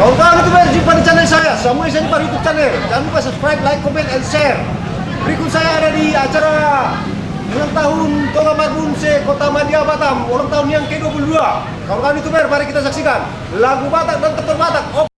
Kawan-kawan youtuber jumpa di channel saya. Samuel saya di YouTube channel. Jangan lupa subscribe, like, comment, and share. Berikut saya ada di acara Ulang tahun Tonga Magun se Kota Madia Batam. Ulang tahun yang ke-22 Kawan-kawan youtuber mari kita saksikan. Lagu Batak dan Ketul Batak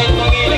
Bye,